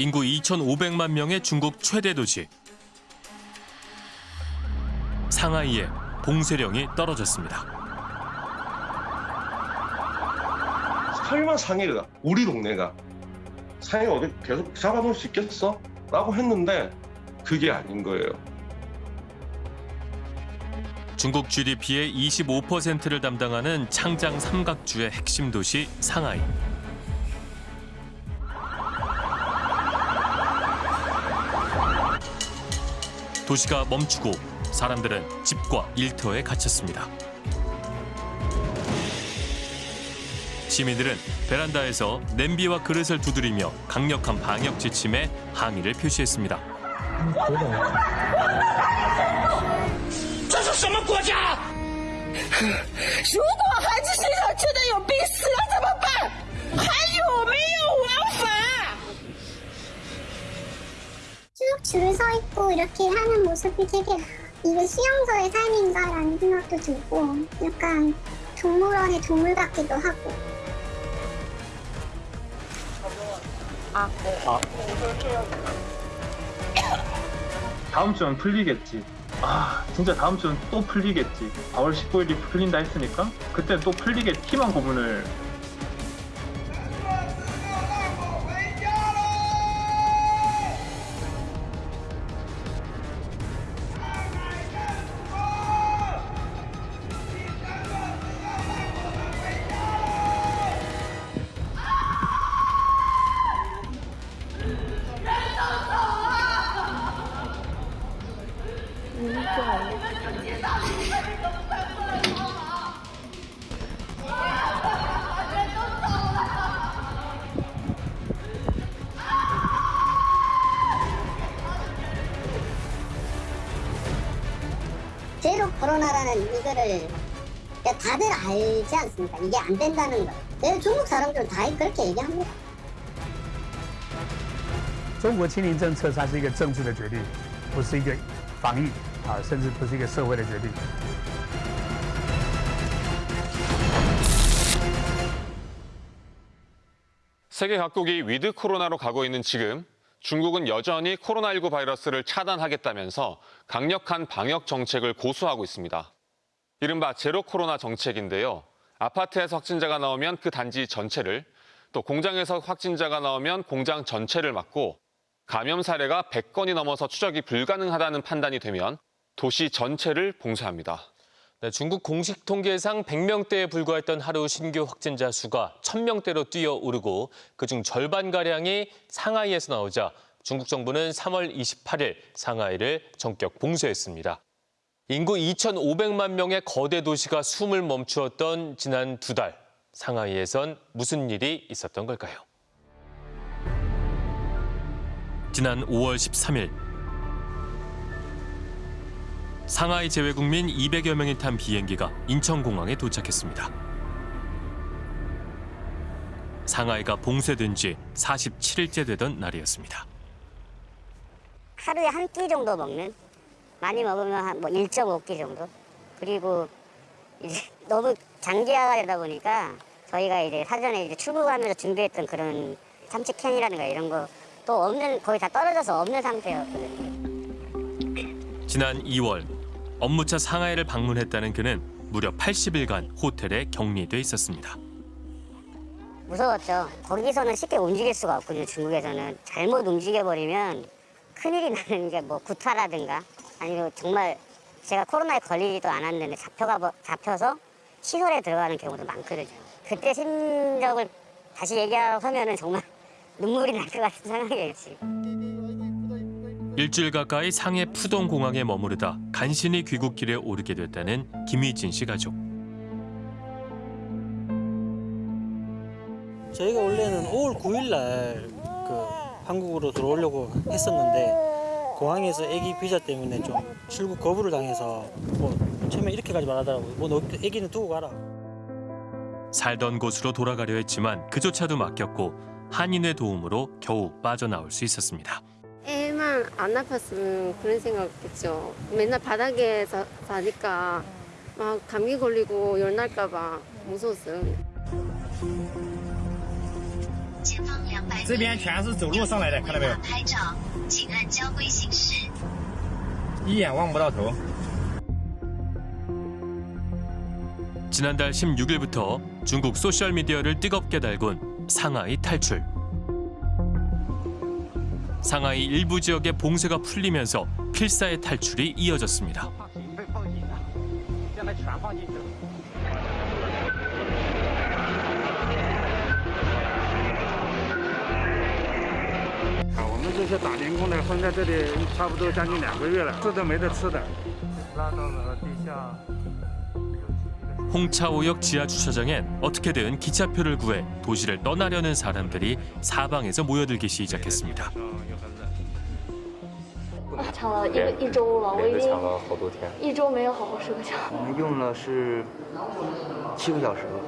인구 2,500만 명의 중국 최대 도시. 상하이에 봉쇄령이 떨어졌습니다. 설마 상해가 우리 동네가 상해 어디 계속 잡아놓을 수 있겠어? 라고 했는데 그게 아닌 거예요. 중국 GDP의 25%를 담당하는 창장 삼각주의 핵심 도시 상하이. 도시가 멈추고 사람들은 집과 일터에 갇혔습니다. 시민들은 베란다에서 냄비와 그릇을 두드리며 강력한 방역 지침에 항의를 표시했습니다. 这是什么国家？如果孩子身上真的有病死了 쭉 줄을 서 있고 이렇게 하는 모습이 되게 이게 수용소의 삶인가라는 생각도 들고 약간 동물원의 동물 같기도 하고 다음 주는 풀리겠지. 아, 진짜 다음 주는 또 풀리겠지. 4월 15일이 풀린다 했으니까 그때 또 풀리겠지만 고문을 알지 않습니까? 이게 안 된다는 거. 내 중국 사람들은 다 그렇게 얘기합니다. 中国清零政策，它是一个政治的决定，不是一个防疫啊，甚至不是一个社会的决定。 세계 각국이 위드 코로나로 가고 있는 지금 중국은 여전히 코로나19 바이러스를 차단하겠다면서 강력한 방역 정책을 고수하고 있습니다. 이른바 제로 코로나 정책인데요. 아파트에서 확진자가 나오면 그 단지 전체를, 또 공장에서 확진자가 나오면 공장 전체를 막고 감염 사례가 100건이 넘어서 추적이 불가능하다는 판단이 되면 도시 전체를 봉쇄합니다. 네, 중국 공식 통계상 100명대에 불과했던 하루 신규 확진자 수가 1000명대로 뛰어오르고 그중 절반가량이 상하이에서 나오자 중국 정부는 3월 28일 상하이를 전격 봉쇄했습니다. 인구 2,500만 명의 거대 도시가 숨을 멈추었던 지난 두 달, 상하이에선 무슨 일이 있었던 걸까요? 지난 5월 13일 상하이 재외국민 200여 명이 탄 비행기가 인천공항에 도착했습니다. 상하이가 봉쇄된 지 47일째 되던 날이었습니다. 하루에 한 끼 정도 먹는 많이 먹으면 한 뭐 1.5끼 정도 그리고 이제 너무 장기화가 되다 보니까 저희가 이제 사전에 이제 출국하면서 준비했던 그런 참치캔이라든가 이런 거 또 없는 거의 다 떨어져서 없는 상태였거든요. 지난 2월 업무차 상하이를 방문했다는 그는 무려 80일간 호텔에 격리돼 있었습니다. 무서웠죠. 거기서는 쉽게 움직일 수가 없거든요. 중국에서는 잘못 움직여 버리면 큰일이 나는 게 뭐 구타라든가 아니면 정말 제가 코로나에 걸리지도 않았는데 잡혀가 버- 잡혀서 시설에 들어가는 경우도 많거든요. 그때 심적을 다시 얘기하면은 정말 눈물이 날 것 같은 상황이었지. 일주일 가까이 상해 푸동 공항에 머무르다 간신히 귀국길에 오르게 됐다는 김희진 씨 가족. 저희가 원래는 5월 9일 날 그 한국으로 들어오려고 했었는데 공항에서 아기 비자 때문에 좀 출국 거부를 당해서 뭐 처음에 이렇게 가지 말하더라고요. 뭐너 아기는 두고 가라. 살던 곳으로 돌아가려 했지만 그조차도 막혔고 한인의 도움으로 겨우 빠져나올 수 있었습니다. 애만 안 아팠으면 그런 생각했죠. 맨날 바닥에 사, 사니까 막 감기 걸리고 열 날까 봐 무서웠어요. 这边全是走路上来的，看到没有？ 拍照，请按交规行驶。一眼望不到头。 지난달 16일부터 중국 소셜미디어를 뜨겁게 달군 상하이 탈출. 상하이 일부 지역의 봉쇄가 풀리면서 필사의 탈출이 이어졌습니다. 们这些打零工的混在这里差不多将近两个月了，吃都没得吃的。拉到了地下。 홍차오역 지하 주차장엔 어떻게든 기차표를 구해 도시를 떠나려는 사람들이 사방에서 모여들기 시작했습니다. 抢了一个一周了，我已经了好多天。一周没有好好睡过觉。我们用了是七个小时吧。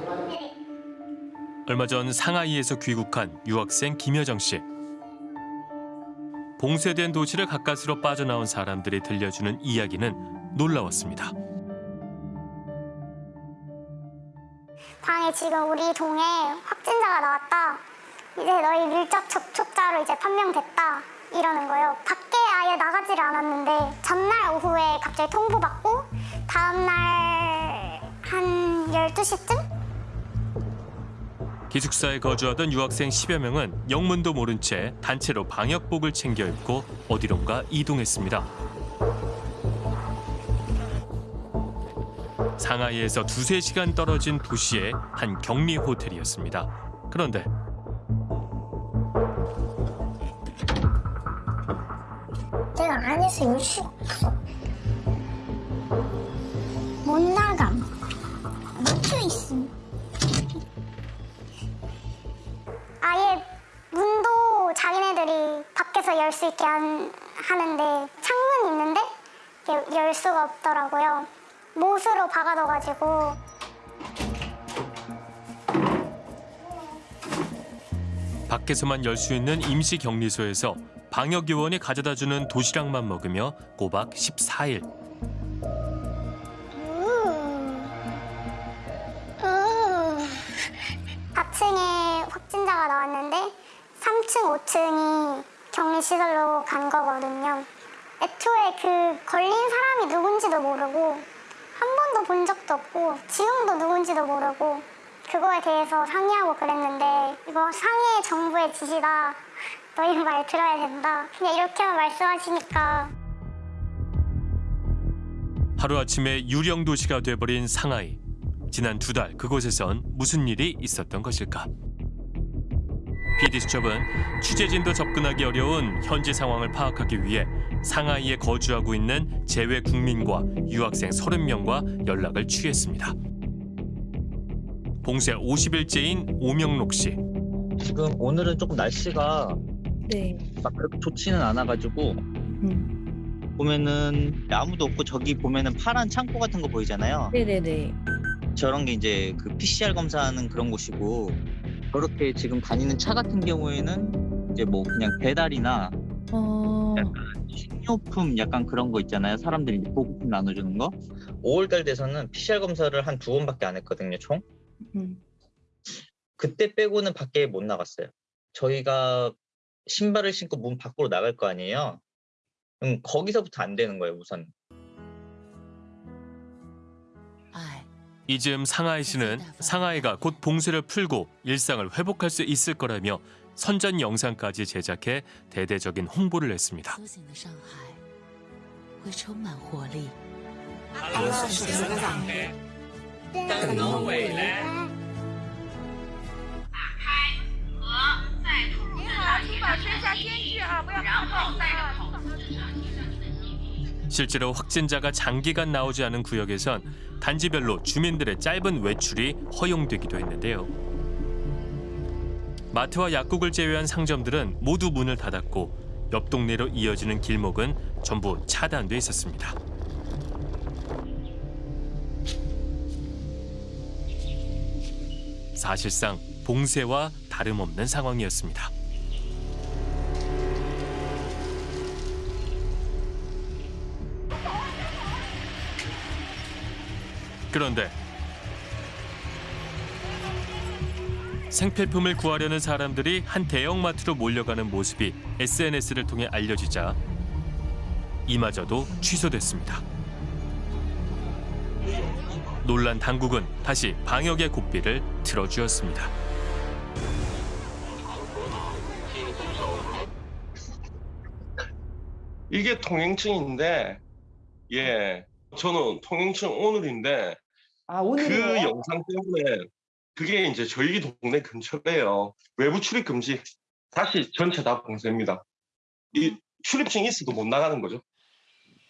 얼마 전 상하이에서 귀국한 유학생 김여정 씨. 봉쇄된 도시를 가까스로 빠져나온 사람들이 들려주는 이야기는 놀라웠습니다. 방에 지금 우리 동에 확진자가 나왔다. 이제 너희 밀접 접촉자로 이제 판명됐다. 이러는 거예요. 밖에 아예 나가지를 않았는데 전날 오후에 갑자기 통보받고 다음날 한 12시쯤? 기숙사에 거주하던 유학생 10여 명은 영문도 모른 채 단체로 방역복을 챙겨 입고 어디론가 이동했습니다. 상하이에서 두세 시간 떨어진 도시의 한 격리 호텔이었습니다. 그런데 내가 안에서 없어. 못 나감. 아예 문도 자기네들이 밖에서 열 수 있게 한, 하는데 창문이 있는데 열 수가 없더라고요. 못으로 박아둬가지고 밖에서만 열 수 있는 임시 격리소에서 방역 요원이 가져다 주는 도시락만 먹으며 꼬박 14일. 3층, 5층이 격리시설로 간 거거든요. 애초에 그 걸린 사람이 누군지도 모르고 한 번도 본 적도 없고 지금도 누군지도 모르고 그거에 대해서 상의하고 그랬는데 이거 상해 정부의 지시다. 너희 말 들어야 된다. 그냥 이렇게만 말씀하시니까 하루아침에 유령 도시가 돼버린 상하이. 지난 두 달 그곳에선 무슨 일이 있었던 것일까? PD수첩은 취재진도 접근하기 어려운 현지 상황을 파악하기 위해 상하이에 거주하고 있는 재외 국민과 유학생 30명과 연락을 취했습니다. 봉쇄 50일째인 오명록 씨. 지금 오늘은 조금 날씨가 네. 막 그렇게 좋지는 않아가지고 보면은 아무도 없고 저기 보면은 파란 창고 같은 거 보이잖아요. 네네네. 저런 게 이제 그 PCR 검사하는 그런 곳이고 저렇게 지금 다니는 차 같은 경우에는 이제 뭐 그냥 배달이나 어. 식료품 약간 그런 거 있잖아요. 사람들이 이제 보급품 나눠주는 거. 5월달 돼서는 PCR 검사를 한 두 번밖에 안 했거든요, 총. 음. 그때 빼고는 밖에 못 나갔어요. 저희가 신발을 신고 문 밖으로 나갈 거 아니에요. 그럼 거기서부터 안 되는 거예요, 우선. 이즈음 상하이 씨는 상하이가 곧 봉쇄를 풀고 일상을 회복할 수 있을 거라며 선전 영상까지 제작해 대대적인 홍보를 했습니다. 실제로 확진자가 장기간 나오지 않은 구역에선 단지별로 주민들의 짧은 외출이 허용되기도 했는데요. 마트와 약국을 제외한 상점들은 모두 문을 닫았고 옆 동네로 이어지는 길목은 전부 차단돼 있었습니다. 사실상 봉쇄와 다름없는 상황이었습니다. 그런데 생필품을 구하려는 사람들이 한 대형마트로 몰려가는 모습이 SNS를 통해 알려지자 이마저도 취소됐습니다. 놀란 당국은 다시 방역의 고삐를 틀어주었습니다. 이게 통행증인데 예 저는 통행증 오늘인데 아 그? 영상 때문에 그게 이제 저희 동네 근처래요. 외부 출입 금지. 다시 전체 다 봉쇄입니다. 이 출입증이 있어도 못 나가는 거죠.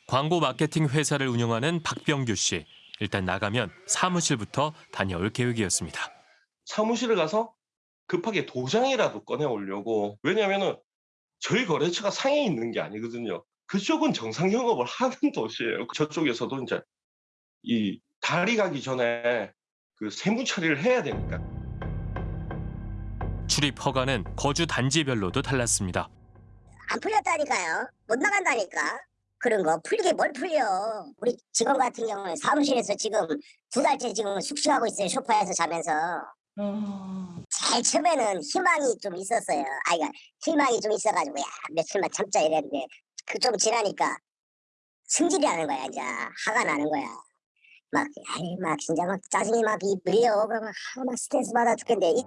광고 마케팅 회사를 운영하는 박병규 씨. 일단 나가면 사무실부터 다녀올 계획이었습니다. 사무실에 가서 급하게 도장이라도 꺼내 오려고. 왜냐면은 저희 거래처가 상해 있는 게 아니거든요. 그쪽은 정상 영업을 하는 도시예요. 저쪽에서도 이제 이 달이 가기 전에 그 세무 처리를 해야 되니까 출입 허가는 거주 단지별로도 달랐습니다. 안 풀렸다니까요. 못 나간다니까. 그런 거 풀리게 뭘 풀려. 우리 직원 같은 경우는 사무실에서 지금 두 달째 지금 숙식하고 있어요. 소파에서 자면서. 제일 처음에는 희망이 좀 있었어요. 아이가 희망이 좀 있어가지고 야 며칠만 참자 이랬는데 그 좀 지나니까 승질이 나는 거야 이제 화가 나는 거야. 막 아이 막 진짜 막 짜증이 막 입을려 그러면 아, 막 스트레스 받아 죽겠는데 이-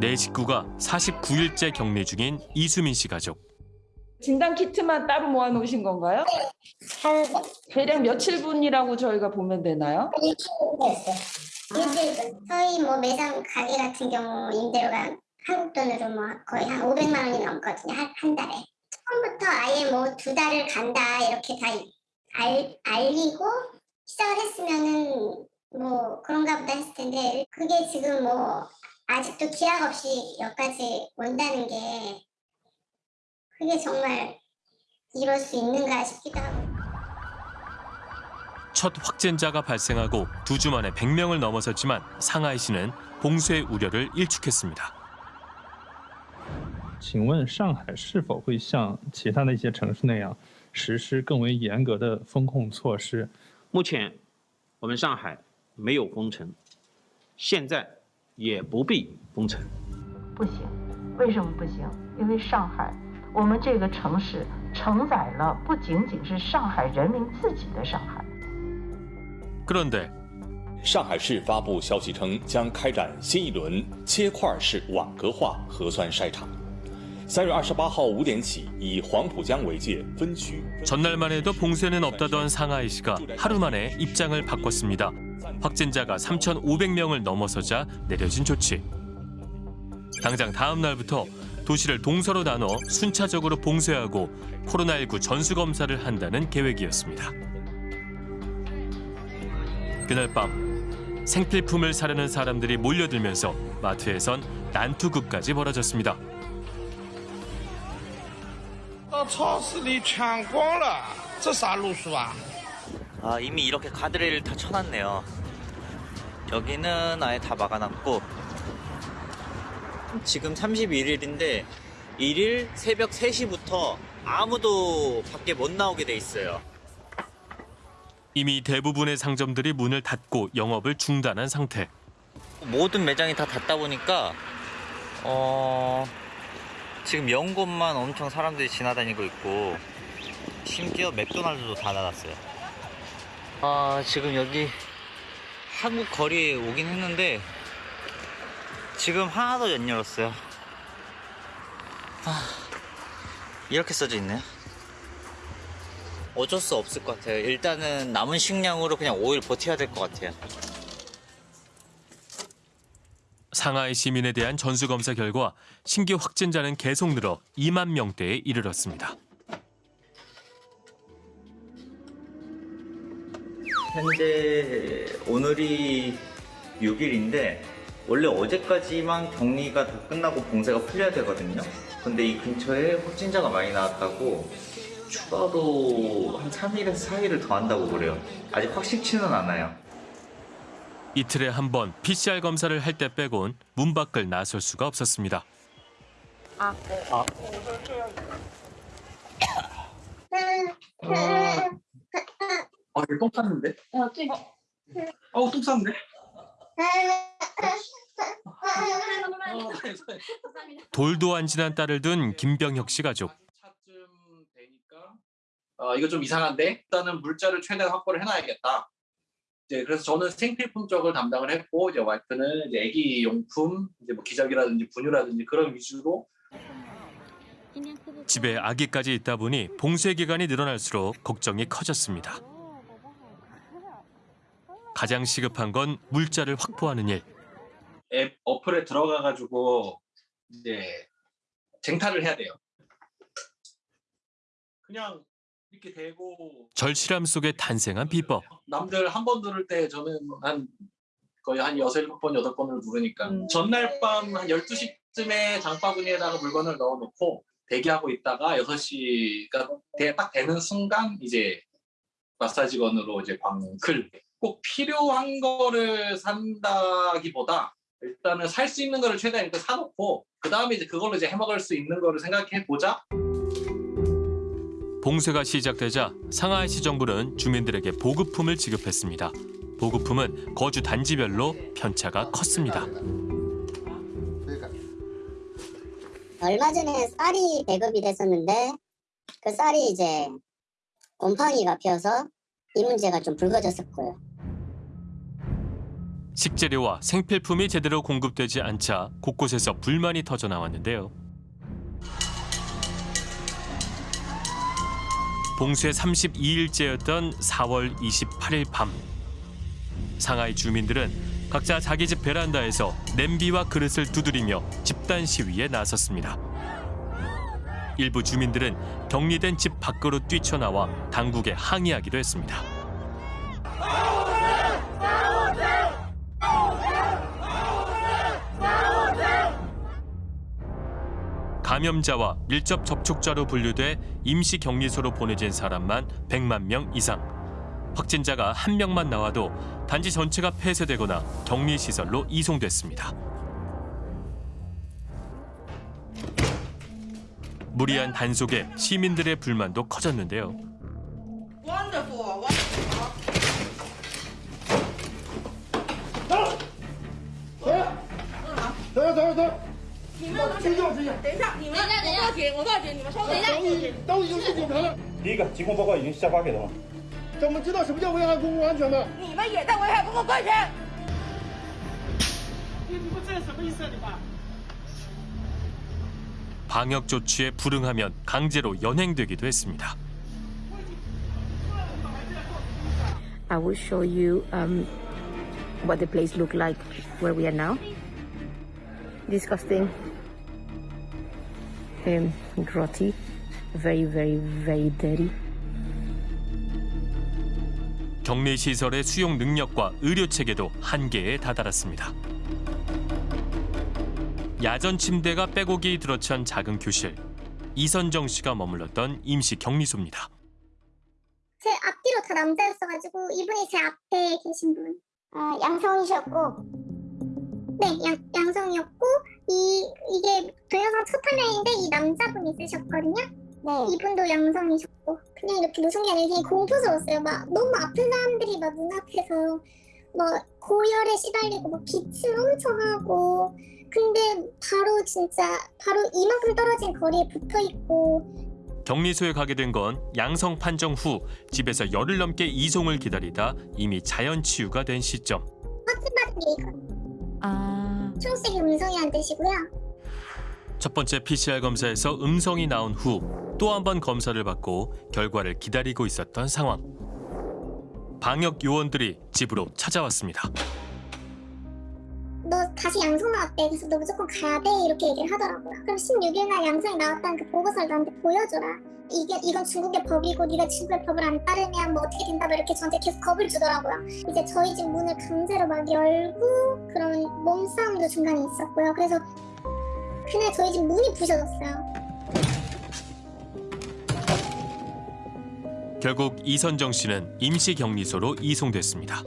내 식구가 49일째 격리 중인 이수민 씨 가족. 진단 키트만 따로 모아 놓으신 건가요? 대략 며칠 분이라고 저희가 보면 되나요? 일주일 저희 뭐 매장 가게 같은 경우 임대료가 한국 돈으로 뭐 거의 한 500만 원이 넘거든요 한, 한 달에 처음부터 아예 뭐 두 달을 간다 이렇게 다 알, 알리고 시작을 했으면은 뭐 그런가 보다 했을 텐데 그게 지금 뭐 아직도 기약 없이 여기까지 온다는 게 그게 정말 이럴 수 있는가 싶기도 하고 첫 확진자가 발생하고 두 주 만에 100명을 넘어섰지만 상하이시는 봉쇄 우려를 일축했습니다. 请问上海是否会像其他的一些城市那样 实施更为严格的风控措施？目前我们上海没有封城，现在也不必封城。不行，为什么不行？因为上海，我们这个城市承载了不仅仅是上海人民自己的上海。 그런데 上海市发布消息称，将开展新一轮切块式网格化核酸筛查。 三月二十八号五点起，以黄浦江为界分区。 전날만 해도 봉쇄는 없다던 상하이시가 하루 만에 입장을 바꿨습니다. 확진자가 3,500명을 넘어서자 내려진 조치. 당장 다음 날부터 도시를 동서로 나눠 순차적으로 봉쇄하고 코로나19 전수검사를 한다는 계획이었습니다. 그날 밤 생필품을 사려는 사람들이 몰려들면서 마트에선 난투극까지 벌어졌습니다. 到超市里抢光了，这啥路数啊？ 아 이미 이렇게 가드레일을 다 쳐놨네요. 여기는 아예 다 막아놨고 지금 31일인데 1일 새벽 3시부터 아무도 밖에 못 나오게 돼 있어요. 이미 대부분의 상점들이 문을 닫고 영업을 중단한 상태. 모든 매장이 다 닫다 보니까 어 지금 연 곳만 엄청 사람들이 지나다니고 있고 심지어 맥도날드도 다 닫았어요. 아 지금 여기 한국 거리에 오긴 했는데 지금 하나도 안 열었어요. 아 이렇게 써져 있네요. 어쩔 수 없을 것 같아요. 일단은 남은 식량으로 그냥 5일 버텨야 될 것 같아요. 상하이 시민에 대한 전수검사 결과 신규 확진자는 계속 늘어 2만 명대에 이르렀습니다. 현재 오늘이 6일인데 원래 어제까지만 격리가 다 끝나고 봉쇄가 풀려야 되거든요. 근데 이 근처에 확진자가 많이 나왔다고 추가로 한 3일에서 4일을 더 한다고 그래요. 아직 확실치는 않아요. 이틀에 한 번 PCR 검사를 할 때 빼곤 문 밖을 나설 수가 없었습니다. 아, 아. 아, 이거 똥 쌌는데? 어, 네. 어우, 똥 쌌는데? 돌도 안 지난 딸을 둔 김병혁 씨 가족. 어, 이거 좀 이상한데 일단은 물자를 최대한 확보를 해놔야겠다. 이제 그래서 저는 생필품 쪽을 담당을 했고 이제 와이프는 이제 아기 용품, 이제 뭐 기저귀라든지 분유라든지 그런 위주로 집에 아기까지 있다 보니 봉쇄 기간이 늘어날수록 걱정이 커졌습니다. 가장 시급한 건 물자를 확보하는 일. 앱 어플에 들어가 가지고 이제 쟁탈을 해야 돼요. 그냥 이렇게 대고 절실함 속에 탄생한 비법. 남들 한번 누를 때 저는 한 거의 한 여섯 일곱 번 여덟 번을 누르니까 전날 밤 한 12시쯤에 장바구니에다가 물건을 넣어놓고 대기하고 있다가 6시가 딱 되는 순간 이제 마사지건으로 이제 광클 꼭 필요한 거를 산다기보다 일단은 살 수 있는 거를 최대한 일단 사놓고 그 다음에 이제 그걸로 이제 해먹을 수 있는 거를 생각해 보자. 봉쇄가 시작되자 상하이시 정부는 주민들에게 보급품을 지급했습니다. 보급품은 거주 단지별로 편차가 컸습니다. 얼마 전에 쌀이 배급이 됐었는데 그 쌀이 이제 곰팡이가 피어서 이 문제가 좀 불거졌었고요. 식재료와 생필품이 제대로 공급되지 않자 곳곳에서 불만이 터져 나왔는데요. 봉쇄 32일째였던 4월 28일 밤. 상하이 주민들은 각자 자기 집 베란다에서 냄비와 그릇을 두드리며 집단 시위에 나섰습니다. 일부 주민들은 격리된 집 밖으로 뛰쳐나와 당국에 항의하기도 했습니다. 감염자와 밀접 접촉자로 분류돼 임시 격리소로 보내진 사람만 100만 명 이상. 확진자가 한 명만 나와도 단지 전체가 폐쇄되거나 격리 시설로 이송됐습니다. 무리한 단속에 시민들의 불만도 커졌는데요. 방역 조치에 불응하면 강제로 연행되기도 했습니다. I will show you um, what the place look like where we are now. Disgusting. Um, grotty. Very, very, very dirty. 격리 시설의 수용 능력과 의료 체계도 한계에 다다랐습니다. 야전 침대가 빼곡이 들어찬 작은 교실. 이선정 씨가 머물렀던 임시 격리소입니다. 제 앞뒤로 다 남자였어가지고 이분이 제 앞에 계신 분 어, 양성이셨고 네 양, 양성이었고 이 이게 첫 화면인데 이 남자분이 쓰셨거든요? 네. 이분도 양성이셨고. 그냥 이렇게 무슨 게 아니라 그냥 공포스러웠어요. 막 너무 아픈 사람들이 막 눈앞에서 뭐 고열에 시달리고 막 기침 엄청 하고. 근데 바로 진짜 바로 이만큼 떨어진 거리에 붙어 있고. 격리소에 가게 된 건 양성 판정 후 집에서 열흘 넘게 이송을 기다리다 이미 자연 치유가 된 시점. 확진받은 게 있거든요. 아. 초록색이 음성이란 뜻이고요 첫 번째 PCR 검사에서 음성이 나온 후 또 한 번 검사를 받고 결과를 기다리고 있었던 상황. 방역 요원들이 집으로 찾아왔습니다. 너 다시 양성 나왔대. 그래서 너 무조건 가야 돼. 이렇게 얘기를 하더라고요. 그럼 16일 날 양성이 나왔다는 그 보고서를 나한테 보여줘라. 이게 이건 중국의 법이고 네가 중국의 법을 안 따르면 뭐 어떻게 된다 뭐 이렇게 저한테 계속 겁을 주더라고요. 이제 저희 집 문을 강제로 막 열고 그런 몸싸움도 중간에 있었고요. 그래서 그날 저희 집 문이 부셔졌어요 결국 이선정 씨는 임시 격리소로 이송됐습니다.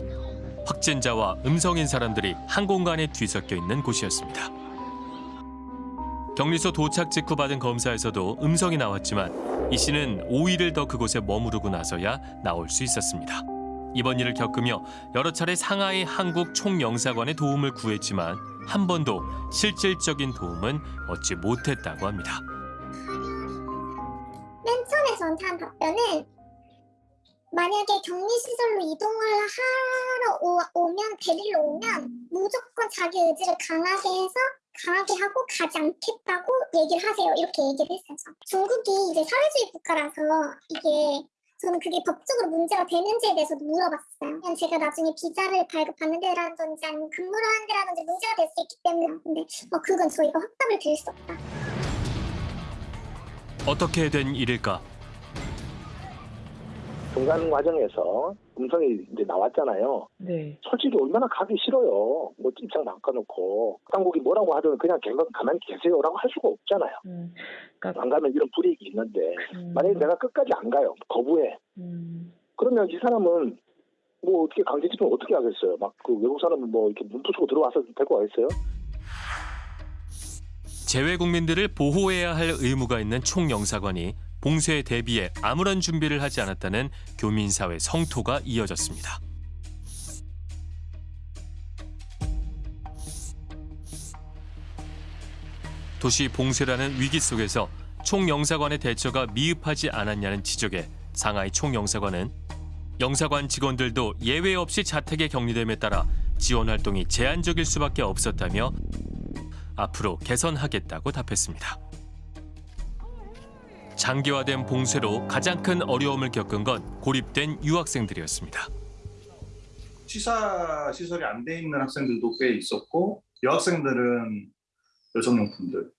확진자와 음성인 사람들이 한 공간에 뒤섞여 있는 곳이었습니다. 격리소 도착 직후 받은 검사에서도 음성이 나왔지만 이 씨는 5일을 더 그곳에 머무르고 나서야 나올 수 있었습니다. 이번 일을 겪으며 여러 차례 상하이 한국 총영사관의 도움을 구했지만 한 번도 실질적인 도움은 얻지 못했다고 합니다. 맨 처음에 저한테 한 답변은 만약에 격리시설로 이동을 하러 오, 오면 데리러 오면 무조건 자기 의지를 강하게 해서 강하게 하고 가지 않겠다고 얘기를 하세요. 이렇게 얘기를 했어요. 저. 중국이 이제 사회주의 국가라서 이게 저는 그게 법적으로 문제가 되는지에 대해서도 물어봤어요. 그냥 제가 나중에 비자를 발급받는 데라든지 아니면 근무를 하는 데라든지 문제가 될 수 있기 때문에 근데 어, 그건 저희가 확답을 드릴 수 없다. 어떻게 된 일일까? 중간 과정에서 음성이 이제 나왔잖아요. 네. 솔직히 얼마나 가기 싫어요. 뭐 입장 바꿔놓고 당국이 뭐라고 하든 그냥 갱- 가만히 계세요라고 할 수가 없잖아요. 음, 안 가면 이런 불이익이 있는데 만약에 내가 끝까지 안 가요. 거부해. 그러면 이 사람은 뭐 어떻게 강제 집행 어떻게 하겠어요? 막 그 외국 사람은 뭐 이렇게 눈 부수고 들어와서 데리고 가겠어요? 재외 국민들을 보호해야 할 의무가 있는 총영사관이 봉쇄에 대비해 아무런 준비를 하지 않았다는 교민사회 성토가 이어졌습니다. 도시 봉쇄라는 위기 속에서 총영사관의 대처가 미흡하지 않았냐는 지적에 상하이 총영사관은 영사관 직원들도 예외 없이 자택에 격리됨에 따라 지원 활동이 제한적일 수밖에 없었다며 앞으로 개선하겠다고 답했습니다. 장기화된 봉쇄로 가장 큰 어려움을 겪은 건 고립된 유학생들이었습니다. 취사 시설이 안 돼 있는 학생들도 꽤 있었고 여학생들은 여성용품들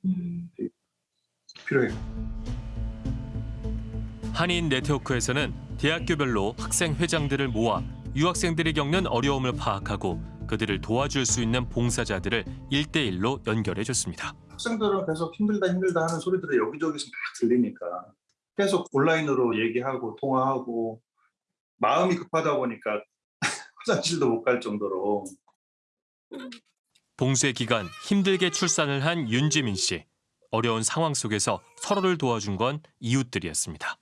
필요해요. 한인 네트워크에서는 대학교별로 학생 회장들을 모아 유학생들이 겪는 어려움을 파악하고 그들을 도와줄 수 있는 봉사자들을 일대일로 연결해 줬습니다. 학생들은 계속 힘들다 힘들다 하는 소리들이 여기저기서 막 들리니까 계속 온라인으로 얘기하고 통화하고 마음이 급하다 보니까 화장실도 못 갈 정도로 봉쇄 기간 힘들게 출산을 한 윤지민 씨. 어려운 상황 속에서 서로를 도와준 건 이웃들이었습니다.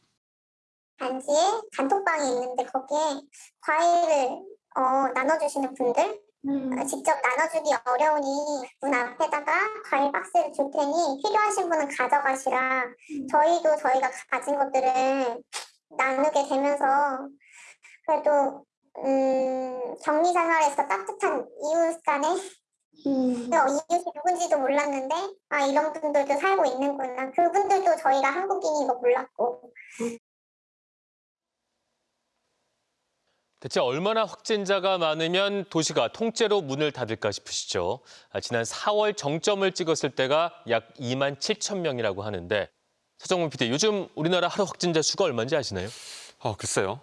단지에 단톡방이 있는데 거기에 과일을 어, 나눠주시는 분들 어, 직접 나눠주기 어려우니 문 앞에다가 과일 박스를 줄 테니 필요하신 분은 가져가시라. 저희도 저희가 가진 것들을 나누게 되면서 그래도 음, 격리 생활에서 따뜻한 이웃 간에 어, 이웃이 누군지도 몰랐는데 아 이런 분들도 살고 있는구나. 그분들도 저희가 한국인인 거 몰랐고 대체 얼마나 확진자가 많으면 도시가 통째로 문을 닫을까 싶으시죠? 아, 지난 4월 정점을 찍었을 때가 약 2만 7천 명이라고 하는데 서정문 PD, 요즘 우리나라 하루 확진자 수가 얼마인지 아시나요? 어, 글쎄요.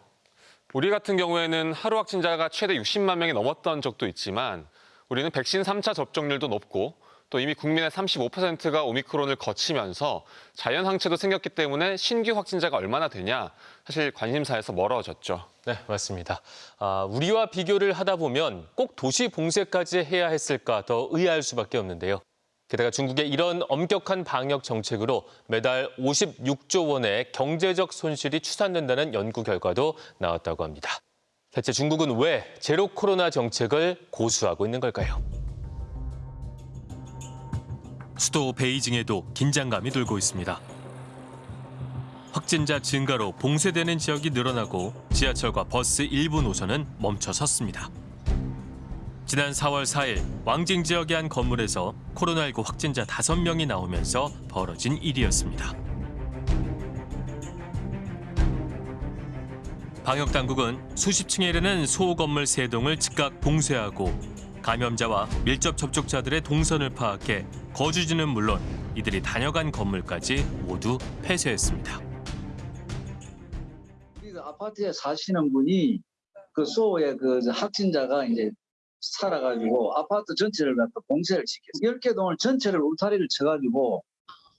우리 같은 경우에는 하루 확진자가 최대 60만 명이 넘었던 적도 있지만 우리는 백신 3차 접종률도 높고 또 이미 국민의 35%가 오미크론을 거치면서 자연 항체도 생겼기 때문에 신규 확진자가 얼마나 되냐 사실 관심사에서 멀어졌죠. 네, 맞습니다. 아, 우리와 비교를 하다 보면 꼭 도시 봉쇄까지 해야 했을까 더 의아할 수밖에 없는데요. 게다가 중국의 이런 엄격한 방역 정책으로 매달 56조 원의 경제적 손실이 추산된다는 연구 결과도 나왔다고 합니다. 대체 중국은 왜 제로 코로나 정책을 고수하고 있는 걸까요? 수도 베이징에도 긴장감이 돌고 있습니다. 확진자 증가로 봉쇄되는 지역이 늘어나고 지하철과 버스 일부 노선은 멈춰 섰습니다. 지난 4월 4일 왕징 지역의 한 건물에서 코로나19 확진자 5명이 나오면서 벌어진 일이었습니다. 방역 당국은 수십 층에 이르는 소호 건물 3동을 즉각 봉쇄하고 감염자와 밀접 접촉자들의 동선을 파악해 거주지는 물론 이들이 다녀간 건물까지 모두 폐쇄했습니다. 그 아파트에 사시는 분이 그 소의 그 확진자가 이제 살아가지고 아파트 전체를 갖다 봉쇄를 시켰어요. 10개 동을 전체를 울타리를 쳐가지고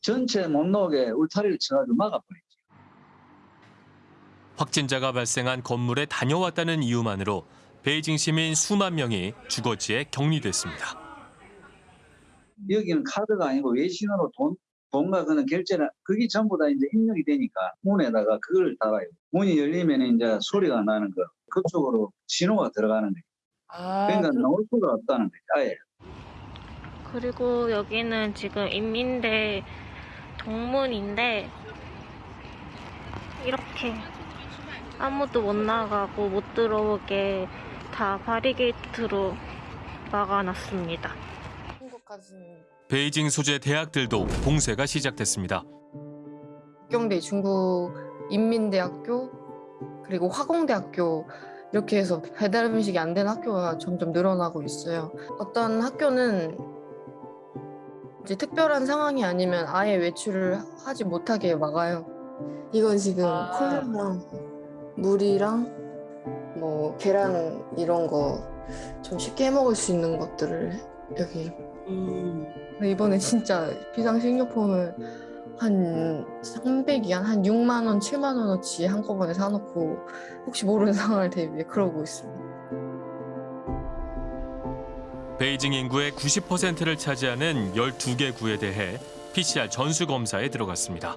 전체 못 나오게 울타리를 쳐가지고 막아버렸죠. 확진자가 발생한 건물에 다녀왔다는 이유만으로 베이징 시민 수만 명이 주거지에 격리됐습니다. 여기는 카드가 아니고 외신으로 돈, 돈과 그는 결제는 그게 전부 다 이제 입력이 되니까 문에다가 그걸 달아요. 문이 열리면 이제 소리가 나는 거. 그쪽으로 신호가 들어가는 거예요. 그러니까 나올 수가 없다는 거예요. 아예. 그리고 여기는 지금 인민대 동문인데 이렇게 아무도 못 나가고 못 들어오게 다 바리게이트로 막아놨습니다. 베이징 소재 대학들도 봉쇄가 시작됐습니다. 경대 중국 인민대학교 그리고 화공대학교 이렇게 해서 배달 음식이 안 되는 학교가 점점 늘어나고 있어요. 어떤 학교는 이제 특별한 상황이 아니면 아예 외출을 하지 못하게 막아요. 이건 지금 콜라랑 물이랑 뭐 계란 이런 거 좀 쉽게 해 먹을 수 있는 것들을 여기. 근데 이번에 진짜 비상식료품을 한 300위안, 한 6만 원, 7만 원어치 한꺼번에 사놓고 혹시 모르는 상황을 대비해 그러고 있습니다. 베이징 인구의 90%를 차지하는 12개 구에 대해 PCR 전수 검사에 들어갔습니다.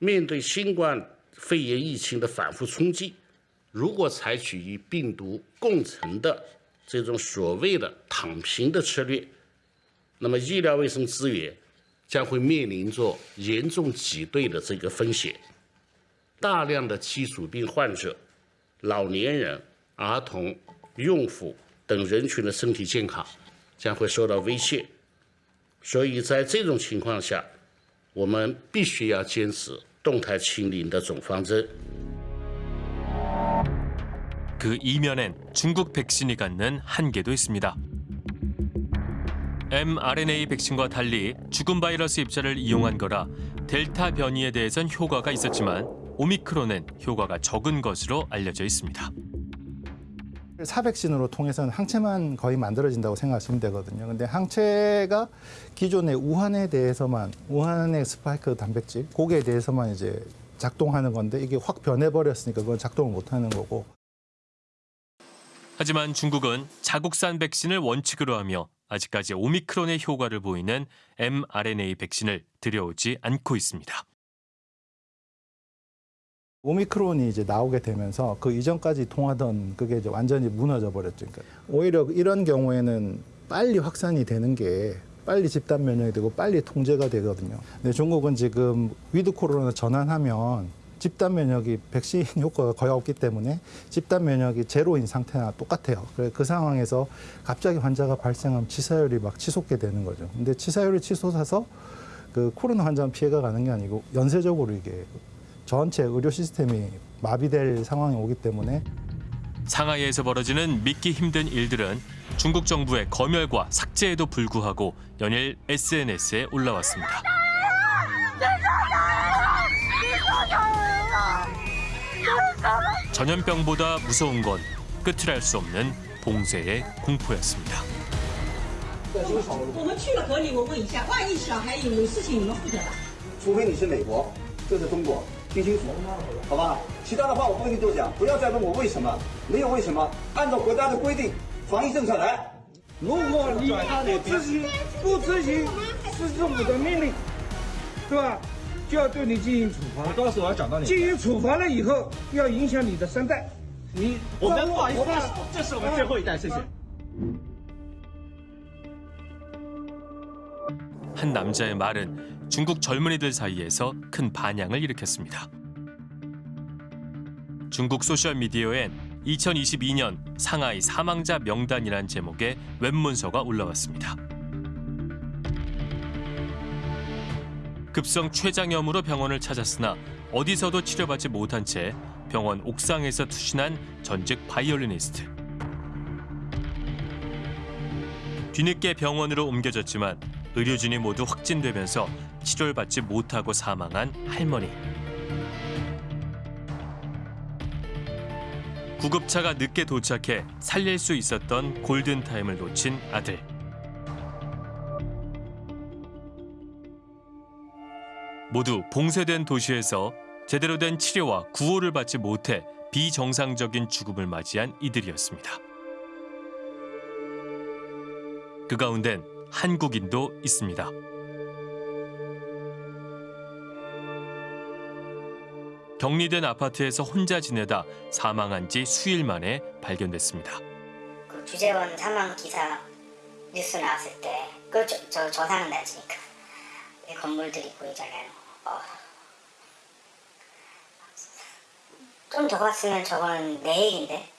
面对新冠肺炎疫情的反复冲击，如果采取与病毒共存的这种所谓的躺平的策略，那么医疗卫生资源将会面临着严重挤兑的这个风险。大量的基础病患者、老年人、儿童、孕妇等人群的身体健康将会受到威胁。所以在这种情况下，我们必须要坚持 动态清零的总方针。 그 이면엔 중국 백신이 갖는 한계도 있습니다. mRNA 백신과 달리 죽은 바이러스 입자를 이용한 거라 델타 변이에 대해선 효과가 있었지만 오미크론은 효과가 적은 것으로 알려져 있습니다. 사백신으로 통해서는 항체만 거의 만들어진다고 생각하시면 되거든요. 근데 항체가 기존의 우한에 대해서만 우한의 스파이크 단백질 거기에 대해서만 이제 작동하는 건데 이게 확 변해버렸으니까 그건 작동을 못하는 거고. 하지만 중국은 자국산 백신을 원칙으로 하며 아직까지 오미크론의 효과를 보이는 mRNA 백신을 들여오지 않고 있습니다. 오미크론이 이제 나오게 되면서 그 이전까지 통하던 그게 이제 완전히 무너져 버렸죠. 그러니까 오히려 이런 경우에는 빨리 확산이 되는 게 빨리 집단 면역이 되고 빨리 통제가 되거든요. 근데 중국은 지금 위드 코로나 전환하면 집단 면역이 백신 효과가 거의 없기 때문에 집단 면역이 제로인 상태나 똑같아요. 그래서 그 상황에서 갑자기 환자가 발생하면 치사율이 막 치솟게 되는 거죠. 근데 치사율이 치솟아서 그 코로나 환자는 피해가 가는 게 아니고 연쇄적으로 이게 전체 의료 시스템이 마비될 상황이 오기 때문에 상하이에서 벌어지는 믿기 힘든 일들은 중국 정부의 검열과 삭제에도 불구하고 연일 SNS에 올라왔습니다. 전염병보다 무서운 건 끝을 알 수 없는 봉쇄의 공포였습니다. 我们去了隔离，我问一下，万一小孩有事情，你们负责吧？除非你是美国，这是中国，听清楚，好吧？其他的话我不跟你多讲，不要再问我为什么，没有为什么，按照国家的规定，防疫政策来。如果你不执行不执行市政府的命令，对吧？就要对你进行处罚。我到时候要讲到你。进行处罚了以后，要影响你的三代。你我们不好意思我们，这是我们最后一代，谢谢。 한 남자의 말은 중국 젊은이들 사이에서 큰 반향을 일으켰습니다. 중국 소셜미디어엔 2022년 상하이 사망자 명단이란 제목의 웹문서가 올라왔습니다. 급성 췌장염으로 병원을 찾았으나 어디서도 치료받지 못한 채 병원 옥상에서 투신한 전직 바이올리니스트. 뒤늦게 병원으로 옮겨졌지만 의료진이 모두 확진되면서 치료를 받지 못하고 사망한 할머니. 구급차가 늦게 도착해 살릴 수 있었던 골든타임을 놓친 아들. 모두 봉쇄된 도시에서 제대로 된 치료와 구호를 받지 못해 비정상적인 죽음을 맞이한 이들이었습니다. 그 가운덴 한국인도 있습니다. 격리된 아파트에서 혼자 지내다 사망한 지 수일 만에 발견됐습니다. 그 주재원 사망 기사 뉴스 나왔을 때 그 저 저, 저상은 낮으니까 건물들이 보이잖아요. 어. 좀더 갔으면 저건 내 얘긴데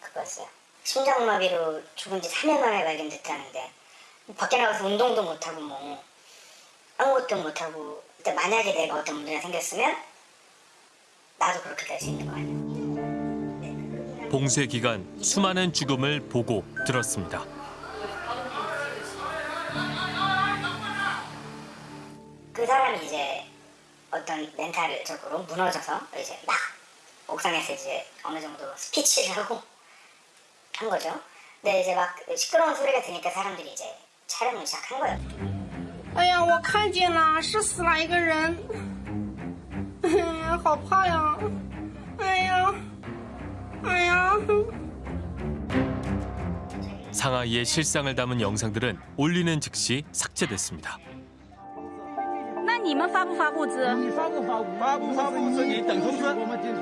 그거였어요. 심장마비로 죽은 지 3일 만에 발견됐다는데 밖에 나가서 운동도 못하고 뭐 아무것도 못하고 근데 만약에 내가 어떤 문제가 생겼으면 나도 그렇게 될 수 있는 거 아니야. 봉쇄 기간 수많은 죽음을 보고 들었습니다. 그 사람이 이제 어떤 멘탈적으로 무너져서 이제 막 옥상에서 이제 어느 정도 스피치를 하고 한 거죠. 근데 이제 막 시끄러운 소리가 들으니까 사람들이 이제 촬영을 시작한 거예요. 哎呀，我看见了，是死了一个人。哎呀，好怕呀！哎呀，哎呀。 상하이의 실상을 담은 영상들은 올리는 즉시 삭제됐습니다. 那你们发不发物资？你发不发物？发不发物资？你等通知。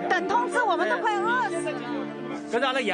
等通知，我们都快饿死了。搿是阿拉爷，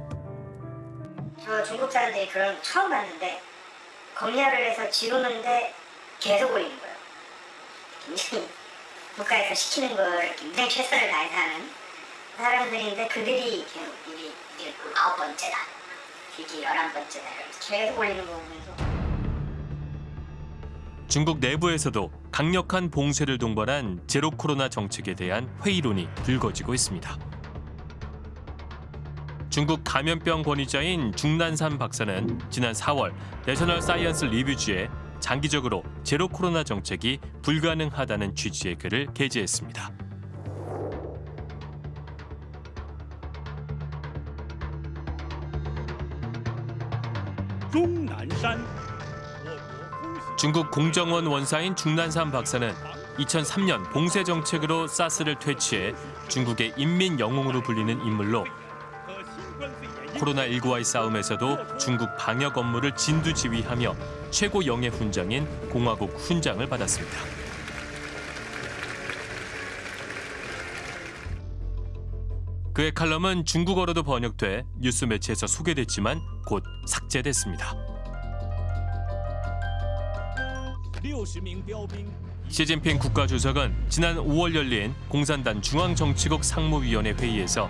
저 중국 사람들이 그런 거 처음 봤는데 검열을 해서 지우는데 계속 올리는 거예요. 굉장히 국가에서 시키는 걸 굉장히 최선을 다해서 하는 사람들인데 그들이 계속 이게 이게 아홉 번째다, 이게 열한 번째다 계속 올리는 거 보면서 중국 내부에서도 강력한 봉쇄를 동반한 제로 코로나 정책에 대한 회의론이 불거지고 있습니다. 중국 감염병 권위자인 중난산 박사는 지난 4월 내셔널 사이언스 리뷰지에 장기적으로 제로 코로나 정책이 불가능하다는 취지의 글을 게재했습니다. 중국 공정원 원사인 중난산 박사는 2003년 봉쇄 정책으로 사스를 퇴치해 중국의 인민 영웅으로 불리는 인물로 코로나19와의 싸움에서도 중국 방역 업무를 진두지휘하며 최고 영예 훈장인 공화국 훈장을 받았습니다. 그의 칼럼은 중국어로도 번역돼 뉴스 매체에서 소개됐지만 곧 삭제됐습니다. 시진핑 국가주석은 지난 5월 열린 공산당 중앙정치국 상무위원회 회의에서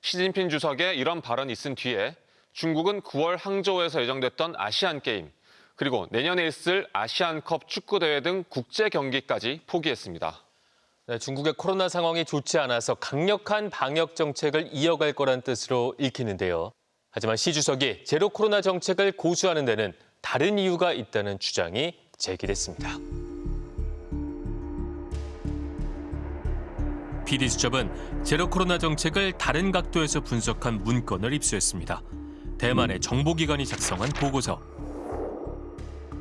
시진핑 주석의 이런 발언이 있은 뒤에 중국은 9월 항저우에서 예정됐던 아시안 게임 그리고 내년에 있을 아시안컵 축구 대회 등 국제 경기까지 포기했습니다. 네, 중국의 코로나 상황이 좋지 않아서 강력한 방역 정책을 이어갈 거란 뜻으로 읽히는데요. 하지만 시 주석이 제로 코로나 정책을 고수하는 데는 다른 이유가 있다는 주장이 제기됐습니다. PD수첩은 제로 코로나 정책을 다른 각도에서 분석한 문건을 입수했습니다. 대만의 정보기관이 작성한 보고서.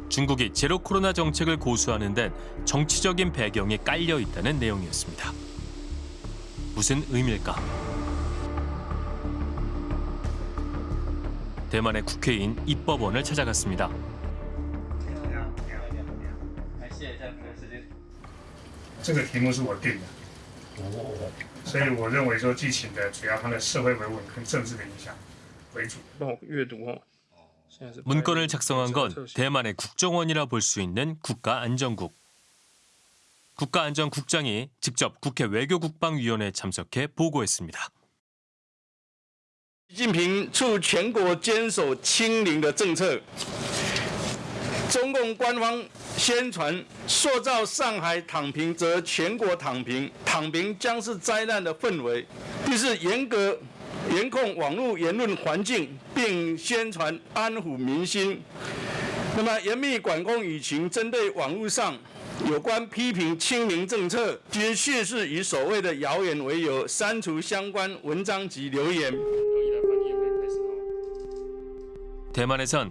중국이 제로 코로나 정책을 고수하는 데는 정치적인 배경이 깔려 있다는 내용이었습니다. 무슨 의미일까? 대만의 국회의원 입법원을 찾아갔습니다. 제가 개무수 월급입니다. 所以我认为说剧情的主要它的社会维稳跟政治的影响为主。帮我阅读哦。 문건을 작성한 건 대만의 국정원이라 볼 수 있는 국가안전국. 국가안전국장이 직접 국회 외교국방위원회에 참석해 보고했습니다. 习近平促全国坚守清零的政策。 中共官方宣传塑造上海躺平，则全国躺平，躺平将是灾难的氛围。第四，严格严控网络言论环境，并宣传安抚民心。那么，严密管控舆情，针对网络上有关批评清零政策，皆蓄是以所谓的谣言为由，删除相关文章及留言。 대만에선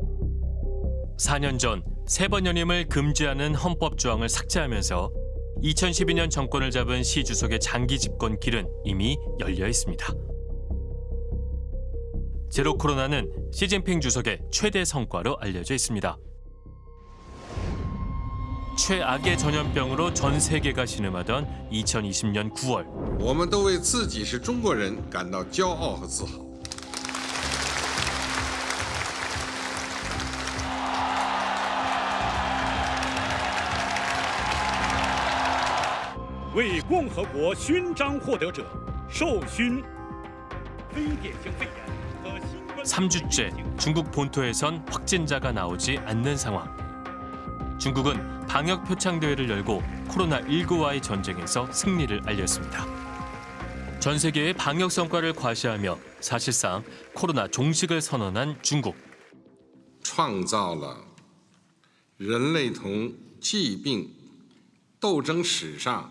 4년 전 세 번 연임을 금지하는 헌법 조항을 삭제하면서 2012년 정권을 잡은 시 주석의 장기 집권 길은 이미 열려 있습니다. 제로 코로나는 시진핑 주석의 최대 성과로 알려져 있습니다. 최악의 전염병으로 전 세계가 신음하던 2020년 9월 为自己是中国人感到骄傲和自豪。 为共和国勋章获得者授勋非典型肺炎和新冠 3주째 중국 본토에선 확진자가 나오지 않는 상황. 중국은 방역 표창 대회를 열고 코로나19와의 전쟁에서 승리를 알렸습니다. 전 세계의 방역 성과를 과시하며 사실상 코로나 종식을 선언한 중국. 创造了人类同疾病斗争史上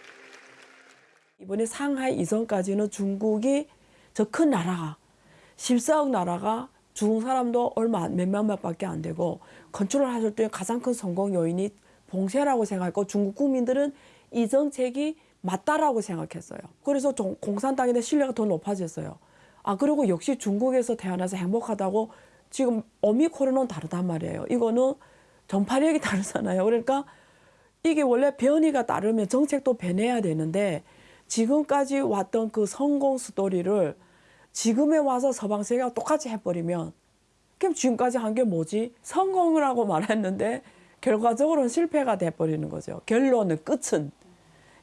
이번에 상하이 이전까지는 중국이 저 큰 나라가 14억 나라가 죽은 사람도 얼마 안- 몇만 명밖에 안 되고 컨트롤하실 때 가장 큰 성공 요인이 봉쇄라고 생각했고 중국 국민들은 이 정책이 맞다라고 생각했어요. 그래서 대한 신뢰가 더 높아졌어요. 아 그리고 역시 중국에서 태어나서 행복하다고 지금 오미크론은 다르단 말이에요. 이거는 전파력이 다르잖아요. 그러니까 이게 원래 변이가 따르면 정책도 변해야 되는데 지금까지 왔던 그 성공 스토리를 지금에 와서 서방 세계가 똑같이 해버리면 그럼 지금까지 한 게 뭐지? 성공을 하고 말했는데 결과적으로는 실패가 돼버리는 거죠. 결론은 끝은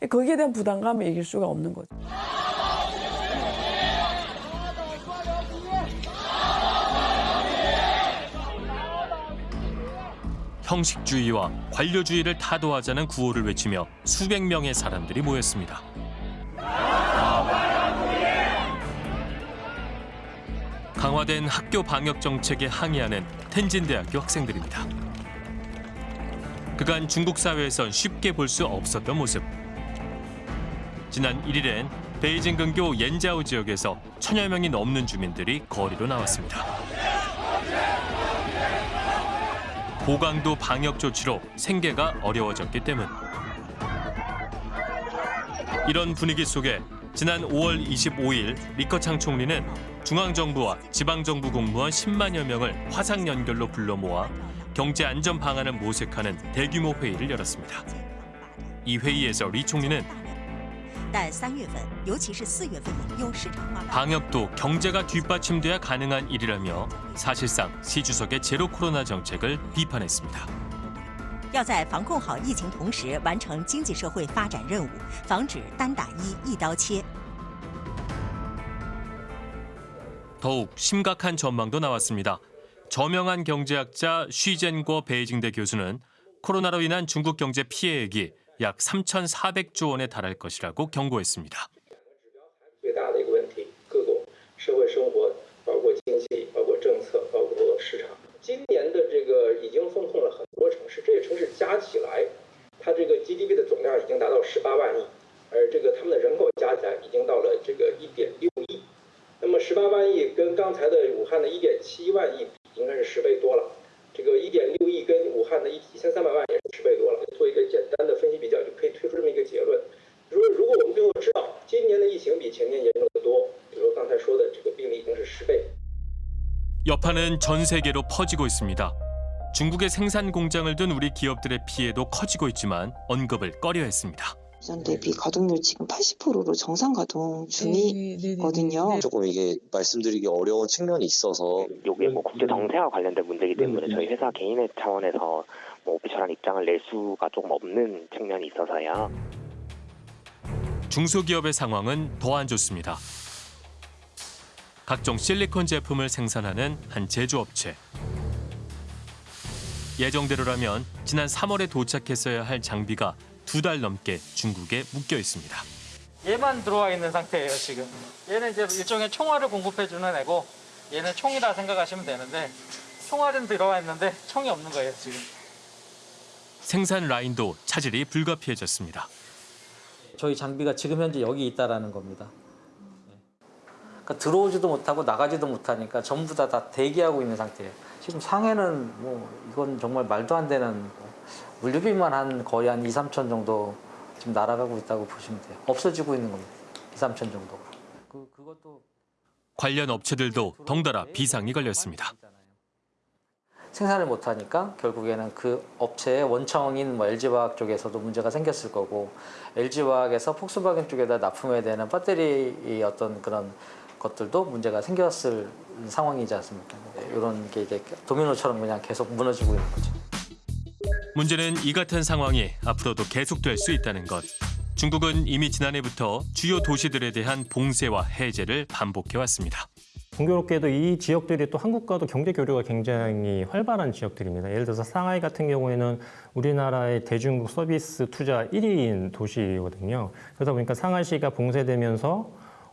거기에 대한 부담감을 이길 수가 없는 거죠. 형식주의와 관료주의를 타도하자는 구호를 외치며 수백 명의 사람들이 모였습니다. 강화된 학교 방역 정책에 항의하는 텐진대학교 학생들입니다. 그간 중국 사회에선 쉽게 볼 수 없었던 모습. 지난 1일엔 베이징 근교 옌자오 지역에서 천여 명이 넘는 주민들이 거리로 나왔습니다. 고강도 방역 조치로 생계가 어려워졌기 때문. 이런 분위기 속에 지난 5월 25일 리커창 총리는 중앙정부와 지방정부 공무원 10만여 명을 화상 연결로 불러 모아 경제 안전 방안을 모색하는 대규모 회의를 열었습니다. 이 회의에서 리 총리는 但三月份，尤其是四月份，用市场化 방역도 경제가 뒷받침돼야 가능한 일이라며 사실상 시 주석의 제로 코로나 정책을 비판했습니다. 要在防控好疫情同时，完成经济社会发展任务，防止单打一、一刀切。 더욱 심각한 전망도 나왔습니다. 저명한 경제학자 쉬젠궈 베이징대 교수는 코로나로 인한 중국 경제 피해액이 약 3,400조 원에 달할 것이라고 경고했습니다. 最大的一个问题，各种社会生活，包括经济，包括政策，包括市场。今年的这个已经封控了很多城市，这些城市加起来，它这个 GDP 的总量已经达到十八万亿，而这个他们的人口加起来已经到了这个一点六亿。 那么十八万亿跟刚才的武汉的一点七万亿比，应该是十倍多了。这个一点六亿跟武汉的一一千三百万也是十倍多了。做一个简单的分析比较，就可以推出这么一个结论：如果如果我们最后知道今年的疫情比前年严重的多，比如说刚才说的这个病例已经是十倍。 여파는 전 세계로 퍼지고 있습니다. 중국의 생산 공장을 둔 우리 기업들의 피해도 커지고 있지만 언급을 꺼려했습니다. 전 대비 가동률 지금 80%로 정상 가동 중이거든요. 조금 이게 말씀드리기 어려운 측면이 있어서 이게 뭐 국제 정세와 관련된 문제이기 때문에 저희 회사 개인의 차원에서 뭐 오피셜한 입장을 낼 수가 조금 없는 측면이 있어서요. 중소기업의 상황은 더 안 좋습니다. 각종 실리콘 제품을 생산하는 한 제조업체. 예정대로라면 지난 3월에 도착했어야 할 장비가 두 달 넘게 중국에 묶여 있습니다. 얘만 들어와 있는 상태예요 지금. 얘는 이제 일종의 총알을 공급해주는 애고 얘는 총이라 생각하시면 되는데 총알은 들어와 있는데 총이 없는 거예요 지금. 생산 라인도 차질이 불가피해졌습니다. 저희 장비가 지금 현재 여기 있다라는 겁니다. 그러니까 들어오지도 못하고 나가지도 못하니까 전부 다, 다 대기하고 있는 상태예요. 지금 상해는 뭐 이건 정말 말도 안 되는 물류비만 한 거의 한 2, 3천 정도 지금 날아가고 있다고 보시면 돼요. 없어지고 있는 겁니다. 2, 3천 정도가. 그, 그것도 관련 업체들도 덩달아 비상이 걸렸습니다. 생산을 못하니까 결국에는 그 업체의 원청인 뭐 LG화학 쪽에서도 문제가 생겼을 거고 LG화학에서 폭스바겐 쪽에다 납품해야 되는 배터리 어떤 그런 것들도 문제가 생겼을 상황이지 않습니까? 이런 게 이제 도미노처럼 그냥 계속 무너지고 있는 거죠. 문제는 이 같은 상황이 앞으로도 계속될 수 있다는 것. 중국은 이미 지난해부터 주요 도시들에 대한 봉쇄와 해제를 반복해왔습니다. 공교롭게도 이 지역들이 또 한국과도 경제 교류가 굉장히 활발한 지역들입니다. 예를 들어서 상하이 같은 경우에는 우리나라의 대중국 서비스 투자 1위인 도시거든요. 그러다 보니까 상하이시가 봉쇄되면서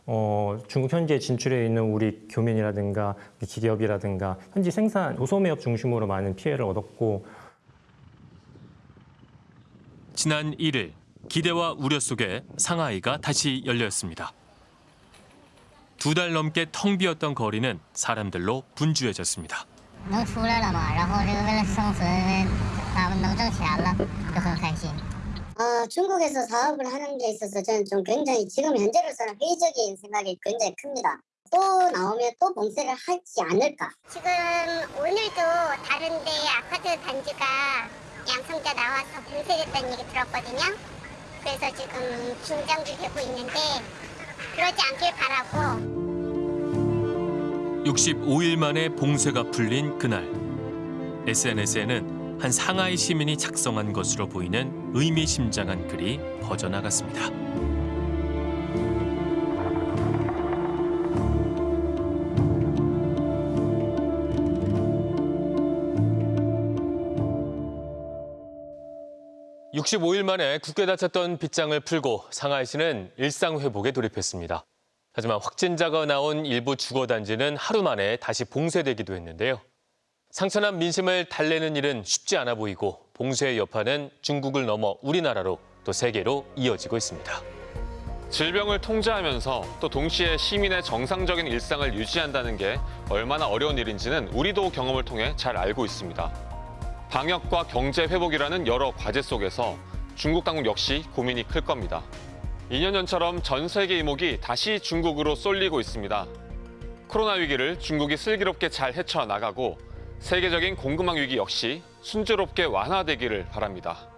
어, 중국 현지에 진출해 있는 우리 교민이라든가 기업이라든가 현지 생산 도소매업 중심으로 많은 피해를 얻었고 지난 1일 기대와 우려 속에 상하이가 다시 열렸습니다. 두 달 넘게 텅 비었던 거리는 사람들로 분주해졌습니다. 아, 중국에서 사업을 하는 게 있어서 저는 좀 굉장히 지금 현재로서는 회의적인 생각이 굉장히 큽니다. 또 나오면 또 봉쇄를 하지 않을까. 지금 오늘도 다른데 아파트 단지가 양성자 나와서 봉쇄됐다는 얘기 들었거든요. 그래서 지금 긴장도 되고 있는데 그러지 않길 바라고 65일 만에 봉쇄가 풀린 그날. SNS에는 한 상하이 시민이 작성한 것으로 보이는 의미심장한 글이 퍼져나갔습니다. (65일) 만에 굳게 닫혔던 빗장을 풀고 상하이시는 일상 회복에 돌입했습니다. 하지만 확진자가 나온 일부 주거단지는 하루 만에 다시 봉쇄되기도 했는데요. 상처난 민심을 달래는 일은 쉽지 않아 보이고 봉쇄의 여파는 중국을 넘어 우리나라로 또 세계로 이어지고 있습니다. 질병을 통제하면서 또 동시에 시민의 정상적인 일상을 유지한다는 게 얼마나 어려운 일인지는 우리도 경험을 통해 잘 알고 있습니다. 방역과 경제 회복이라는 여러 과제 속에서 중국 당국 역시 고민이 클 겁니다. 2년 전처럼 전 세계 이목이 다시 중국으로 쏠리고 있습니다. 코로나 위기를 중국이 슬기롭게 잘 헤쳐나가고 세계적인 공급망 위기 역시 순조롭게 완화되기를 바랍니다.